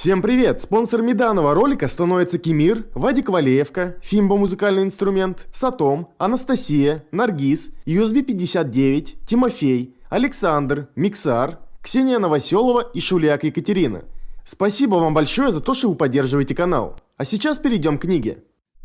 Всем привет! Спонсорами данного ролика становятся Кемир, Вадик Валеевка, Фимбо музыкальный инструмент, Сатом, Анастасия, Наргиз, USB 59, Тимофей, Александр, Миксар, Ксения Новоселова и Шуляк Екатерина. Спасибо вам большое за то, что вы поддерживаете канал. А сейчас перейдем к книге.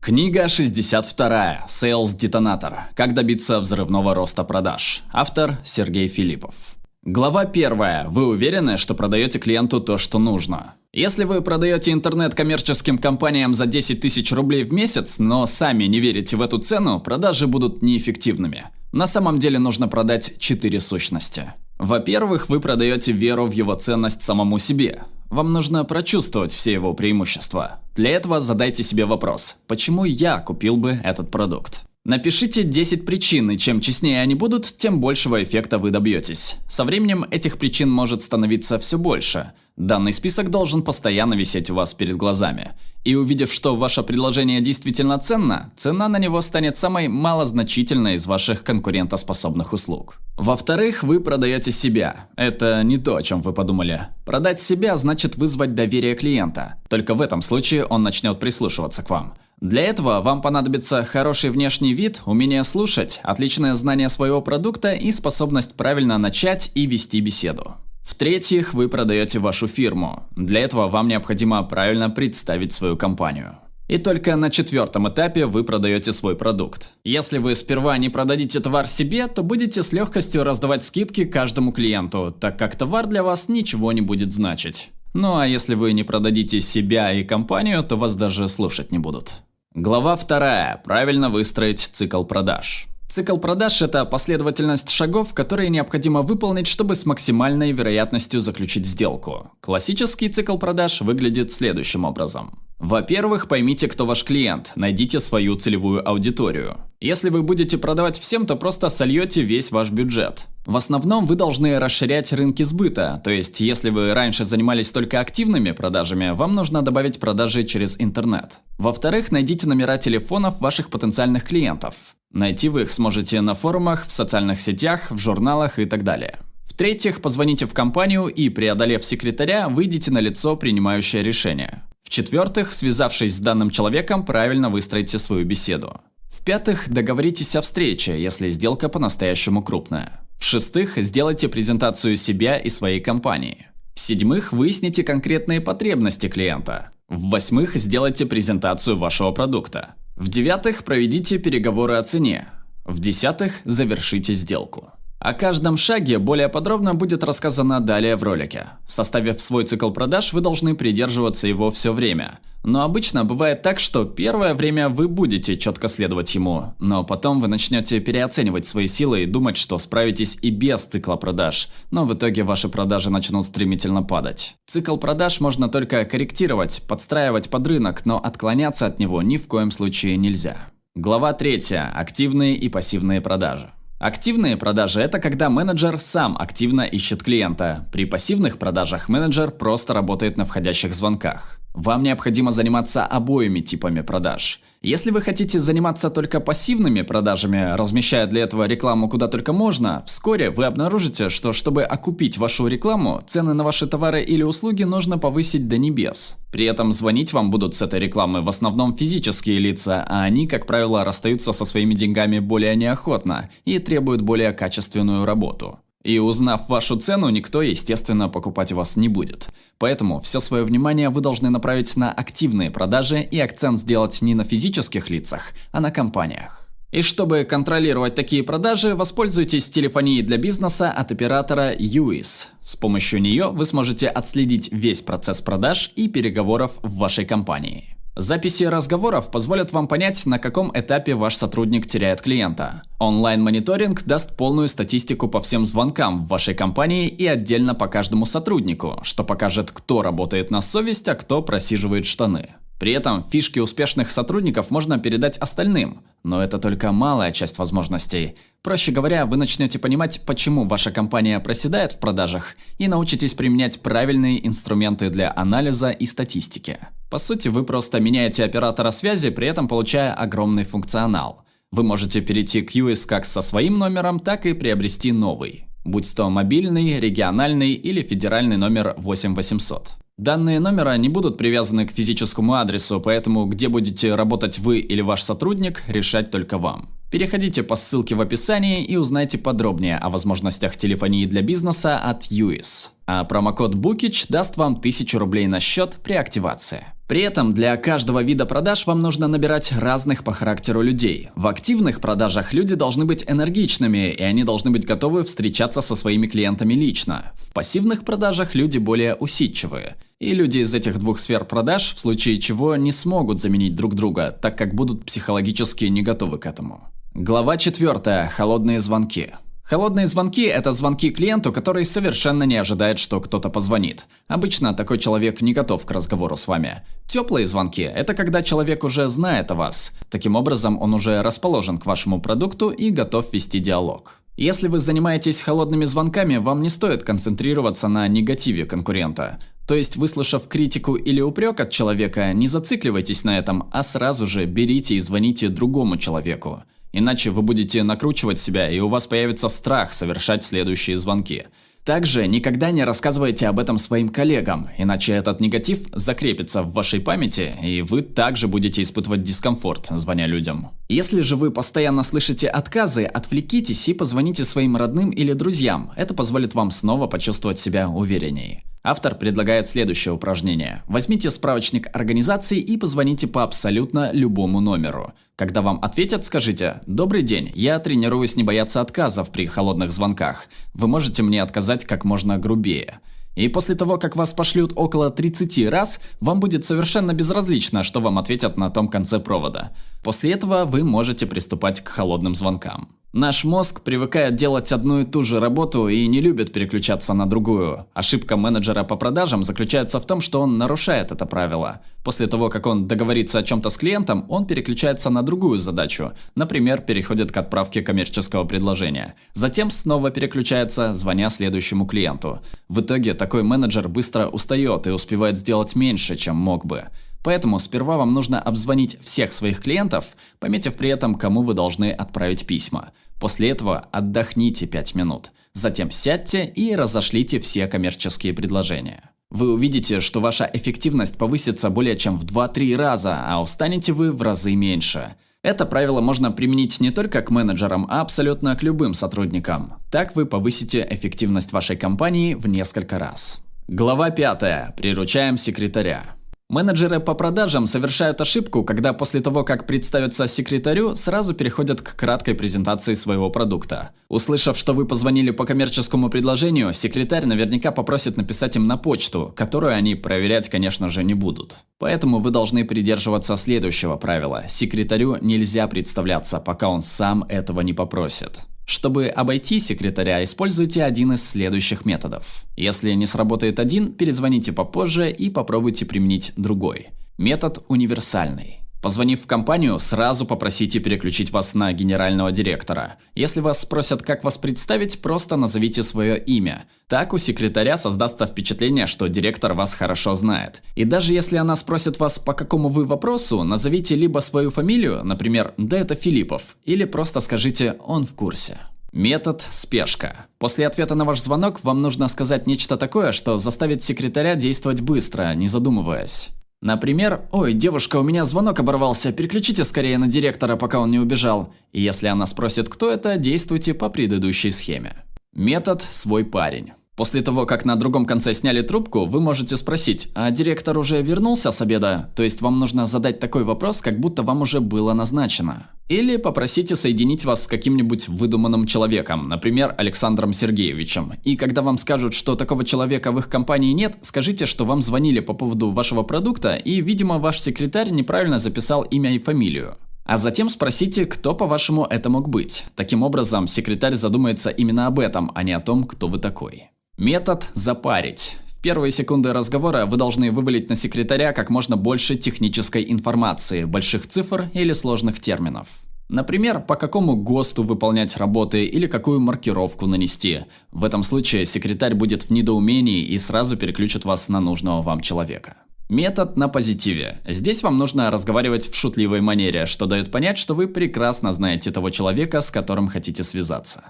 Книга 62. Sales Detonator. Как добиться взрывного роста продаж. Автор Сергей Филиппов. Глава 1. Вы уверены, что продаете клиенту то, что нужно? Если вы продаете интернет коммерческим компаниям за 10 тысяч рублей в месяц, но сами не верите в эту цену, продажи будут неэффективными. На самом деле нужно продать 4 сущности. Во-первых, вы продаете веру в его ценность самому себе. Вам нужно прочувствовать все его преимущества. Для этого задайте себе вопрос, почему я купил бы этот продукт? Напишите 10 причин, и чем честнее они будут, тем большего эффекта вы добьетесь. Со временем этих причин может становиться все больше. Данный список должен постоянно висеть у вас перед глазами. И увидев, что ваше предложение действительно ценно, цена на него станет самой малозначительной из ваших конкурентоспособных услуг. Во-вторых, вы продаете себя. Это не то, о чем вы подумали. Продать себя значит вызвать доверие клиента. Только в этом случае он начнет прислушиваться к вам. Для этого вам понадобится хороший внешний вид, умение слушать, отличное знание своего продукта и способность правильно начать и вести беседу. В-третьих, вы продаете вашу фирму. Для этого вам необходимо правильно представить свою компанию. И только на четвертом этапе вы продаете свой продукт. Если вы сперва не продадите товар себе, то будете с легкостью раздавать скидки каждому клиенту, так как товар для вас ничего не будет значить. Ну а если вы не продадите себя и компанию, то вас даже слушать не будут. Глава вторая. Правильно выстроить цикл продаж. Цикл продаж – это последовательность шагов, которые необходимо выполнить, чтобы с максимальной вероятностью заключить сделку. Классический цикл продаж выглядит следующим образом. Во-первых, поймите, кто ваш клиент, найдите свою целевую аудиторию. Если вы будете продавать всем, то просто сольете весь ваш бюджет. В основном вы должны расширять рынки сбыта, то есть если вы раньше занимались только активными продажами, вам нужно добавить продажи через интернет. Во-вторых, найдите номера телефонов ваших потенциальных клиентов. Найти вы их сможете на форумах, в социальных сетях, в журналах и так далее. В-третьих, позвоните в компанию и, преодолев секретаря, выйдите на лицо, принимающее решение. В-четвертых, связавшись с данным человеком, правильно выстроите свою беседу. В-пятых, договоритесь о встрече, если сделка по-настоящему крупная. В-шестых, сделайте презентацию себя и своей компании. В-седьмых, выясните конкретные потребности клиента. В-восьмых, сделайте презентацию вашего продукта. В-девятых, проведите переговоры о цене. В-десятых, завершите сделку. О каждом шаге более подробно будет рассказано далее в ролике. Составив свой цикл продаж, вы должны придерживаться его все время – но обычно бывает так, что первое время вы будете четко следовать ему, но потом вы начнете переоценивать свои силы и думать, что справитесь и без цикла продаж, но в итоге ваши продажи начнут стремительно падать. Цикл продаж можно только корректировать, подстраивать под рынок, но отклоняться от него ни в коем случае нельзя. Глава 3. Активные и пассивные продажи. Активные продажи – это когда менеджер сам активно ищет клиента. При пассивных продажах менеджер просто работает на входящих звонках. Вам необходимо заниматься обоими типами продаж. Если вы хотите заниматься только пассивными продажами, размещая для этого рекламу куда только можно, вскоре вы обнаружите, что чтобы окупить вашу рекламу, цены на ваши товары или услуги нужно повысить до небес. При этом звонить вам будут с этой рекламы в основном физические лица, а они, как правило, расстаются со своими деньгами более неохотно и требуют более качественную работу. И узнав вашу цену, никто, естественно, покупать вас не будет. Поэтому все свое внимание вы должны направить на активные продажи и акцент сделать не на физических лицах, а на компаниях. И чтобы контролировать такие продажи, воспользуйтесь телефонией для бизнеса от оператора UIS. С помощью нее вы сможете отследить весь процесс продаж и переговоров в вашей компании. Записи разговоров позволят вам понять, на каком этапе ваш сотрудник теряет клиента. Онлайн-мониторинг даст полную статистику по всем звонкам в вашей компании и отдельно по каждому сотруднику, что покажет, кто работает на совесть, а кто просиживает штаны. При этом фишки успешных сотрудников можно передать остальным, но это только малая часть возможностей. Проще говоря, вы начнете понимать, почему ваша компания проседает в продажах и научитесь применять правильные инструменты для анализа и статистики. По сути, вы просто меняете оператора связи, при этом получая огромный функционал. Вы можете перейти к US как со своим номером, так и приобрести новый. Будь то мобильный, региональный или федеральный номер 8800. Данные номера не будут привязаны к физическому адресу, поэтому где будете работать вы или ваш сотрудник, решать только вам. Переходите по ссылке в описании и узнайте подробнее о возможностях телефонии для бизнеса от UIS. А промокод Bookich даст вам 1000 рублей на счет при активации. При этом для каждого вида продаж вам нужно набирать разных по характеру людей. В активных продажах люди должны быть энергичными, и они должны быть готовы встречаться со своими клиентами лично. В пассивных продажах люди более усидчивые. И люди из этих двух сфер продаж, в случае чего, не смогут заменить друг друга, так как будут психологически не готовы к этому. Глава 4. Холодные звонки. Холодные звонки – это звонки клиенту, который совершенно не ожидает, что кто-то позвонит. Обычно такой человек не готов к разговору с вами. Теплые звонки – это когда человек уже знает о вас. Таким образом, он уже расположен к вашему продукту и готов вести диалог. Если вы занимаетесь холодными звонками, вам не стоит концентрироваться на негативе конкурента. То есть, выслушав критику или упрек от человека, не зацикливайтесь на этом, а сразу же берите и звоните другому человеку. Иначе вы будете накручивать себя, и у вас появится страх совершать следующие звонки. Также никогда не рассказывайте об этом своим коллегам, иначе этот негатив закрепится в вашей памяти, и вы также будете испытывать дискомфорт, звоня людям. Если же вы постоянно слышите отказы, отвлекитесь и позвоните своим родным или друзьям. Это позволит вам снова почувствовать себя увереннее. Автор предлагает следующее упражнение. Возьмите справочник организации и позвоните по абсолютно любому номеру. Когда вам ответят, скажите «Добрый день, я тренируюсь не бояться отказов при холодных звонках. Вы можете мне отказать как можно грубее». И после того, как вас пошлют около 30 раз, вам будет совершенно безразлично, что вам ответят на том конце провода. После этого вы можете приступать к холодным звонкам. Наш мозг привыкает делать одну и ту же работу и не любит переключаться на другую. Ошибка менеджера по продажам заключается в том, что он нарушает это правило. После того, как он договорится о чем-то с клиентом, он переключается на другую задачу. Например, переходит к отправке коммерческого предложения. Затем снова переключается, звоня следующему клиенту. В итоге такой менеджер быстро устает и успевает сделать меньше, чем мог бы. Поэтому сперва вам нужно обзвонить всех своих клиентов, пометив при этом, кому вы должны отправить письма. После этого отдохните 5 минут. Затем сядьте и разошлите все коммерческие предложения. Вы увидите, что ваша эффективность повысится более чем в 2-3 раза, а устанете вы в разы меньше. Это правило можно применить не только к менеджерам, а абсолютно к любым сотрудникам. Так вы повысите эффективность вашей компании в несколько раз. Глава 5. Приручаем секретаря. Менеджеры по продажам совершают ошибку, когда после того, как представятся секретарю, сразу переходят к краткой презентации своего продукта. Услышав, что вы позвонили по коммерческому предложению, секретарь наверняка попросит написать им на почту, которую они проверять, конечно же, не будут. Поэтому вы должны придерживаться следующего правила. Секретарю нельзя представляться, пока он сам этого не попросит. Чтобы обойти секретаря, используйте один из следующих методов. Если не сработает один, перезвоните попозже и попробуйте применить другой. Метод универсальный. Позвонив в компанию, сразу попросите переключить вас на генерального директора. Если вас спросят, как вас представить, просто назовите свое имя. Так у секретаря создастся впечатление, что директор вас хорошо знает. И даже если она спросит вас, по какому вы вопросу, назовите либо свою фамилию, например, да это Филиппов, или просто скажите «он в курсе». Метод спешка. После ответа на ваш звонок вам нужно сказать нечто такое, что заставит секретаря действовать быстро, не задумываясь. Например, «Ой, девушка, у меня звонок оборвался, переключите скорее на директора, пока он не убежал». И если она спросит, кто это, действуйте по предыдущей схеме. Метод «свой парень». После того, как на другом конце сняли трубку, вы можете спросить, а директор уже вернулся с обеда? То есть вам нужно задать такой вопрос, как будто вам уже было назначено. Или попросите соединить вас с каким-нибудь выдуманным человеком, например, Александром Сергеевичем. И когда вам скажут, что такого человека в их компании нет, скажите, что вам звонили по поводу вашего продукта, и, видимо, ваш секретарь неправильно записал имя и фамилию. А затем спросите, кто, по-вашему, это мог быть. Таким образом, секретарь задумается именно об этом, а не о том, кто вы такой. Метод «запарить». В первые секунды разговора вы должны вывалить на секретаря как можно больше технической информации, больших цифр или сложных терминов. Например, по какому ГОСТу выполнять работы или какую маркировку нанести. В этом случае секретарь будет в недоумении и сразу переключит вас на нужного вам человека. Метод на позитиве. Здесь вам нужно разговаривать в шутливой манере, что дает понять, что вы прекрасно знаете того человека, с которым хотите связаться.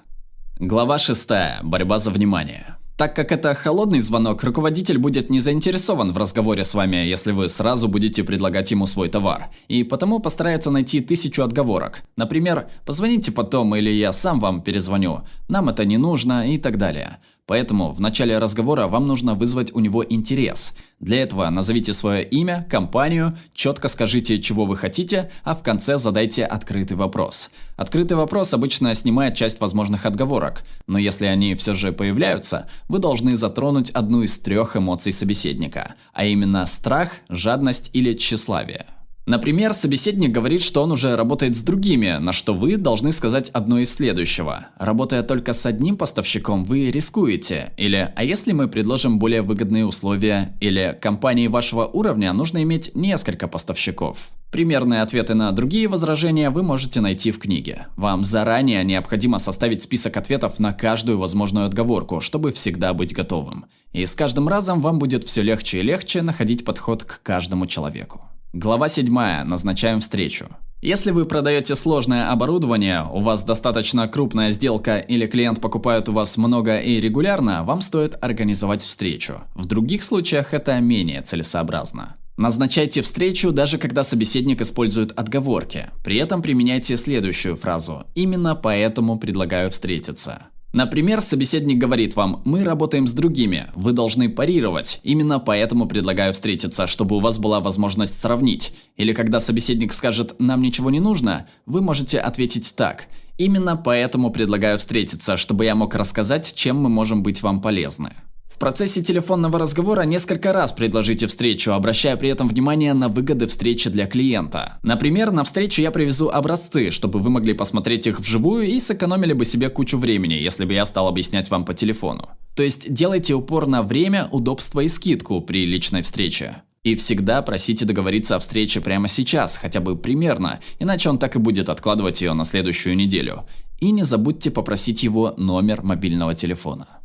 Глава 6. Борьба за внимание. Так как это холодный звонок, руководитель будет не заинтересован в разговоре с вами, если вы сразу будете предлагать ему свой товар. И потому постарается найти тысячу отговорок. Например, позвоните потом или я сам вам перезвоню, нам это не нужно и так далее. Поэтому в начале разговора вам нужно вызвать у него интерес. Для этого назовите свое имя, компанию, четко скажите, чего вы хотите, а в конце задайте открытый вопрос. Открытый вопрос обычно снимает часть возможных отговорок, но если они все же появляются, вы должны затронуть одну из трех эмоций собеседника, а именно страх, жадность или тщеславие. Например, собеседник говорит, что он уже работает с другими, на что вы должны сказать одно из следующего. Работая только с одним поставщиком, вы рискуете. Или «А если мы предложим более выгодные условия?» Или «Компании вашего уровня нужно иметь несколько поставщиков». Примерные ответы на другие возражения вы можете найти в книге. Вам заранее необходимо составить список ответов на каждую возможную отговорку, чтобы всегда быть готовым. И с каждым разом вам будет все легче и легче находить подход к каждому человеку. Глава 7. Назначаем встречу. Если вы продаете сложное оборудование, у вас достаточно крупная сделка или клиент покупает у вас много и регулярно, вам стоит организовать встречу. В других случаях это менее целесообразно. Назначайте встречу, даже когда собеседник использует отговорки. При этом применяйте следующую фразу «Именно поэтому предлагаю встретиться». Например, собеседник говорит вам, мы работаем с другими, вы должны парировать, именно поэтому предлагаю встретиться, чтобы у вас была возможность сравнить. Или когда собеседник скажет, нам ничего не нужно, вы можете ответить так, именно поэтому предлагаю встретиться, чтобы я мог рассказать, чем мы можем быть вам полезны. Процессе телефонного разговора несколько раз предложите встречу, обращая при этом внимание на выгоды встречи для клиента. Например, на встречу я привезу образцы, чтобы вы могли посмотреть их вживую и сэкономили бы себе кучу времени, если бы я стал объяснять вам по телефону. То есть делайте упор на время, удобство и скидку при личной встрече. И всегда просите договориться о встрече прямо сейчас, хотя бы примерно, иначе он так и будет откладывать ее на следующую неделю. И не забудьте попросить его номер мобильного телефона.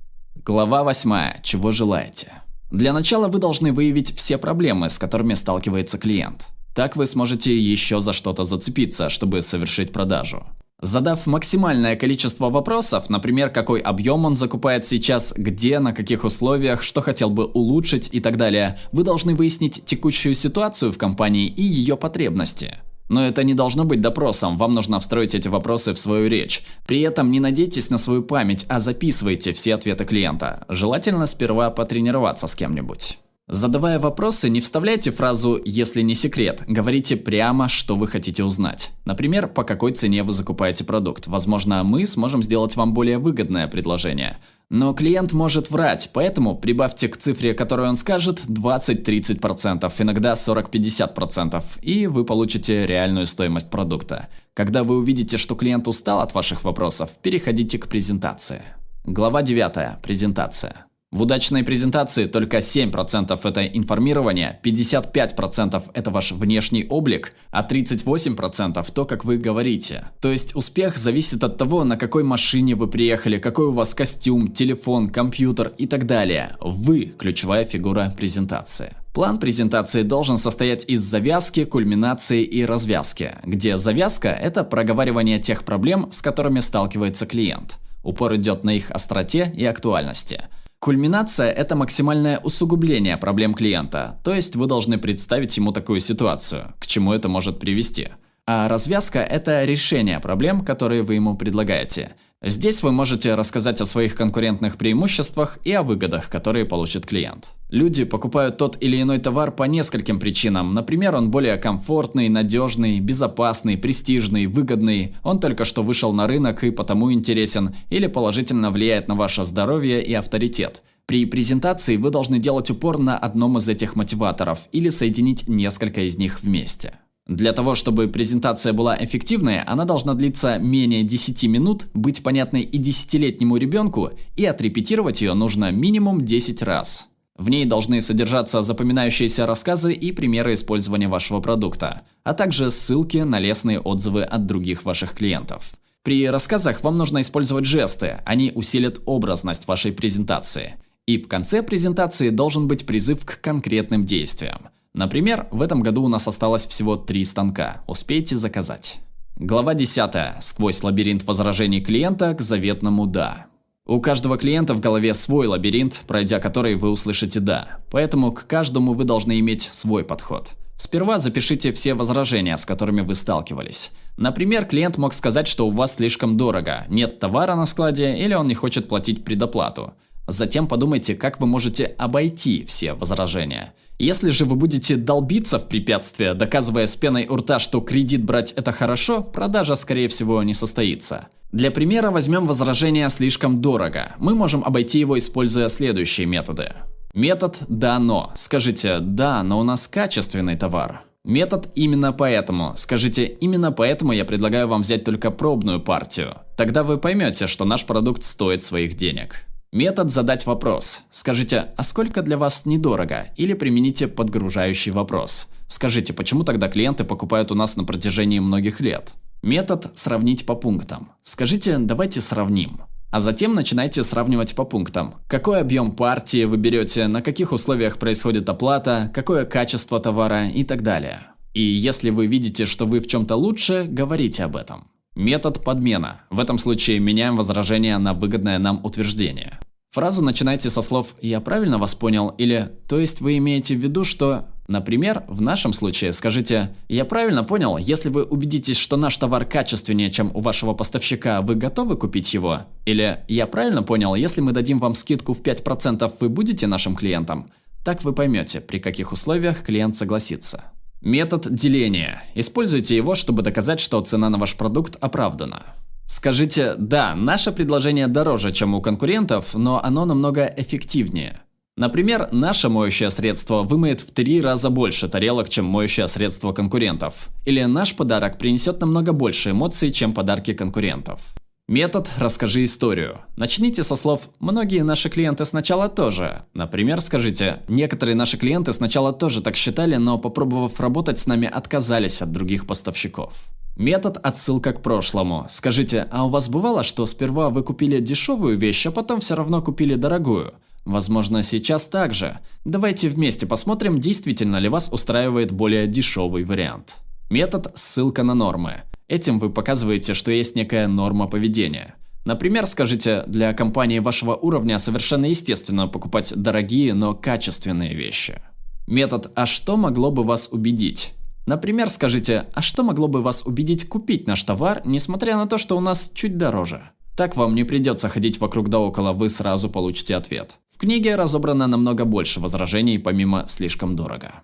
Глава 8. Чего желаете? Для начала вы должны выявить все проблемы, с которыми сталкивается клиент. Так вы сможете еще за что-то зацепиться, чтобы совершить продажу. Задав максимальное количество вопросов, например, какой объем он закупает сейчас, где, на каких условиях, что хотел бы улучшить и так далее, вы должны выяснить текущую ситуацию в компании и ее потребности. Но это не должно быть допросом, вам нужно встроить эти вопросы в свою речь. При этом не надейтесь на свою память, а записывайте все ответы клиента. Желательно сперва потренироваться с кем-нибудь. Задавая вопросы, не вставляйте фразу «если не секрет», говорите прямо, что вы хотите узнать. Например, по какой цене вы закупаете продукт. Возможно, мы сможем сделать вам более выгодное предложение. Но клиент может врать, поэтому прибавьте к цифре, которую он скажет, 20-30%, иногда 40-50%, и вы получите реальную стоимость продукта. Когда вы увидите, что клиент устал от ваших вопросов, переходите к презентации. Глава 9. Презентация. В удачной презентации только 7% это информирование, 55% это ваш внешний облик, а 38% то, как вы говорите. То есть успех зависит от того, на какой машине вы приехали, какой у вас костюм, телефон, компьютер и так далее. Вы – ключевая фигура презентации. План презентации должен состоять из завязки, кульминации и развязки, где завязка – это проговаривание тех проблем, с которыми сталкивается клиент. Упор идет на их остроте и актуальности – Кульминация – это максимальное усугубление проблем клиента, то есть вы должны представить ему такую ситуацию, к чему это может привести. А развязка – это решение проблем, которые вы ему предлагаете. Здесь вы можете рассказать о своих конкурентных преимуществах и о выгодах, которые получит клиент. Люди покупают тот или иной товар по нескольким причинам. Например, он более комфортный, надежный, безопасный, престижный, выгодный, он только что вышел на рынок и потому интересен, или положительно влияет на ваше здоровье и авторитет. При презентации вы должны делать упор на одном из этих мотиваторов или соединить несколько из них вместе. Для того, чтобы презентация была эффективной, она должна длиться менее 10 минут, быть понятной и десятилетнему ребенку, и отрепетировать ее нужно минимум 10 раз. В ней должны содержаться запоминающиеся рассказы и примеры использования вашего продукта, а также ссылки на лестные отзывы от других ваших клиентов. При рассказах вам нужно использовать жесты, они усилят образность вашей презентации. И в конце презентации должен быть призыв к конкретным действиям. Например, в этом году у нас осталось всего три станка, успейте заказать. Глава 10. Сквозь лабиринт возражений клиента к заветному «да». У каждого клиента в голове свой лабиринт, пройдя который вы услышите «да». Поэтому к каждому вы должны иметь свой подход. Сперва запишите все возражения, с которыми вы сталкивались. Например, клиент мог сказать, что у вас слишком дорого, нет товара на складе или он не хочет платить предоплату. Затем подумайте, как вы можете обойти все возражения. Если же вы будете долбиться в препятствия, доказывая с пеной у рта, что кредит брать это хорошо, продажа скорее всего не состоится. Для примера возьмем возражение «слишком дорого». Мы можем обойти его, используя следующие методы. Метод «да, но». Скажите «да, но у нас качественный товар». Метод именно поэтому. Скажите, именно поэтому я предлагаю вам взять только пробную партию. Тогда вы поймете, что наш продукт стоит своих денег. Метод задать вопрос. Скажите, а сколько для вас недорого? Или примените подгружающий вопрос. Скажите, почему тогда клиенты покупают у нас на протяжении многих лет? Метод сравнить по пунктам. Скажите, давайте сравним. А затем начинайте сравнивать по пунктам. Какой объем партии вы берете, на каких условиях происходит оплата, какое качество товара и так далее. И если вы видите, что вы в чем-то лучше, говорите об этом. Метод подмена. В этом случае меняем возражение на выгодное нам утверждение. Фразу начинайте со слов «я правильно вас понял» или «то есть вы имеете в виду, что…» Например, в нашем случае скажите «я правильно понял, если вы убедитесь, что наш товар качественнее, чем у вашего поставщика, вы готовы купить его?» Или «я правильно понял, если мы дадим вам скидку в 5%, вы будете нашим клиентом?» Так вы поймете, при каких условиях клиент согласится. Метод деления. Используйте его, чтобы доказать, что цена на ваш продукт оправдана. Скажите, да, наше предложение дороже, чем у конкурентов, но оно намного эффективнее. Например, наше моющее средство вымоет в три раза больше тарелок, чем моющее средство конкурентов. Или наш подарок принесет намного больше эмоций, чем подарки конкурентов. Метод «Расскажи историю». Начните со слов «Многие наши клиенты сначала тоже». Например, скажите «Некоторые наши клиенты сначала тоже так считали, но попробовав работать с нами, отказались от других поставщиков». Метод отсылка к прошлому. Скажите, а у вас бывало, что сперва вы купили дешевую вещь, а потом все равно купили дорогую? Возможно, сейчас так же. Давайте вместе посмотрим, действительно ли вас устраивает более дешевый вариант. Метод ссылка на нормы. Этим вы показываете, что есть некая норма поведения. Например, скажите, для компании вашего уровня совершенно естественно покупать дорогие, но качественные вещи. Метод «А что могло бы вас убедить?» Например, скажите, а что могло бы вас убедить купить наш товар, несмотря на то, что у нас чуть дороже? Так вам не придется ходить вокруг да около, вы сразу получите ответ. В книге разобрано намного больше возражений, помимо «слишком дорого».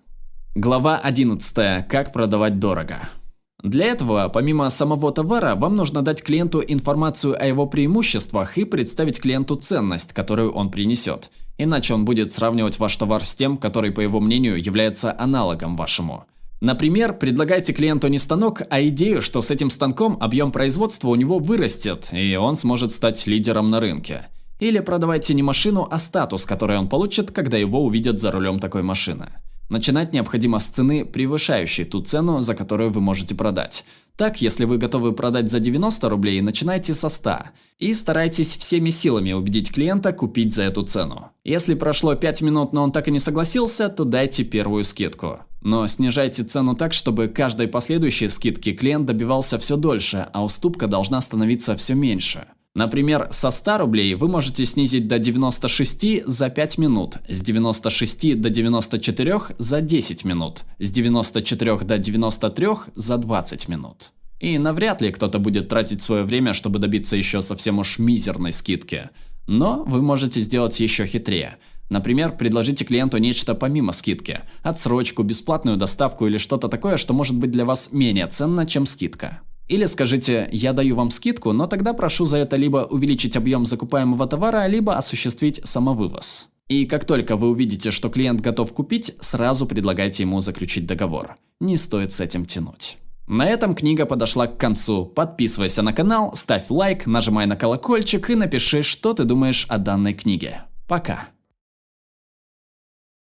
Глава 11. Как продавать дорого. Для этого, помимо самого товара, вам нужно дать клиенту информацию о его преимуществах и представить клиенту ценность, которую он принесет. Иначе он будет сравнивать ваш товар с тем, который, по его мнению, является аналогом вашему. Например, предлагайте клиенту не станок, а идею, что с этим станком объем производства у него вырастет, и он сможет стать лидером на рынке. Или продавайте не машину, а статус, который он получит, когда его увидят за рулем такой машины. Начинать необходимо с цены, превышающей ту цену, за которую вы можете продать. Так, если вы готовы продать за 90 рублей, начинайте со 100. И старайтесь всеми силами убедить клиента купить за эту цену. Если прошло 5 минут, но он так и не согласился, то дайте первую скидку. Но снижайте цену так, чтобы каждой последующей скидки клиент добивался все дольше, а уступка должна становиться все меньше. Например, со 100 рублей вы можете снизить до 96 за 5 минут, с 96 до 94 за 10 минут, с 94 до 93 за 20 минут. И навряд ли кто-то будет тратить свое время, чтобы добиться еще совсем уж мизерной скидки. Но вы можете сделать еще хитрее – Например, предложите клиенту нечто помимо скидки. Отсрочку, бесплатную доставку или что-то такое, что может быть для вас менее ценно, чем скидка. Или скажите «я даю вам скидку, но тогда прошу за это либо увеличить объем закупаемого товара, либо осуществить самовывоз». И как только вы увидите, что клиент готов купить, сразу предлагайте ему заключить договор. Не стоит с этим тянуть. На этом книга подошла к концу. Подписывайся на канал, ставь лайк, нажимай на колокольчик и напиши, что ты думаешь о данной книге. Пока.